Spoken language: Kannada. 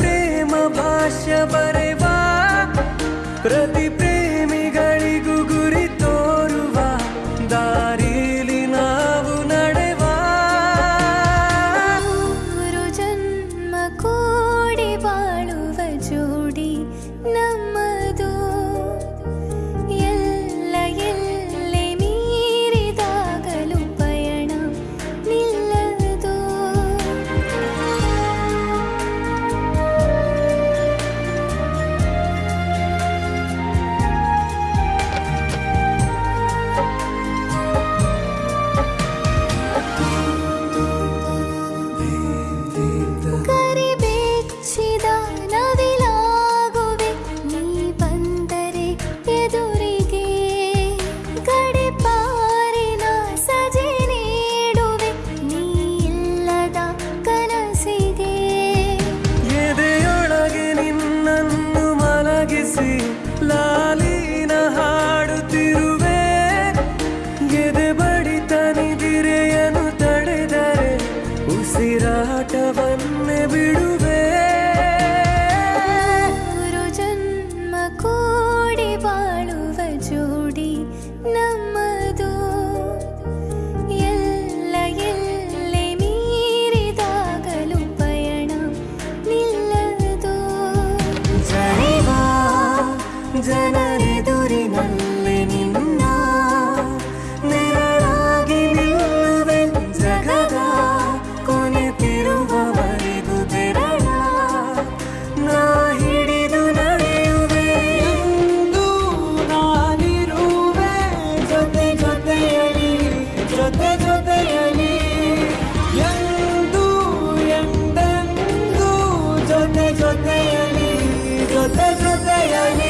प्रेम भाष्य बरवा ಜನರೆದುರಿನಲ್ಲಿ ನಿನ್ನ ನೆರಳಾಗಿ ನಿಲ್ಲುವೆ ಜಗದ ಕೊನೆತಿರುವವರೆಗೂ ತೆರಳ. ನಾ ಹಿಡಿದು ನಡೆಯುವೆ ಎಂದು ನಾನಿರುವೆ. ಜೊತೆ ಜೊತೆಯಲಿ ಜೊತೆ ಜೊತೆಯಲಿ. ಎಂದು ಎಂದೆಂದು ಜೊತೆ ಜೊತೆಯಲಿ ಜೊತೆ ಜೊತೆಯಲಿ.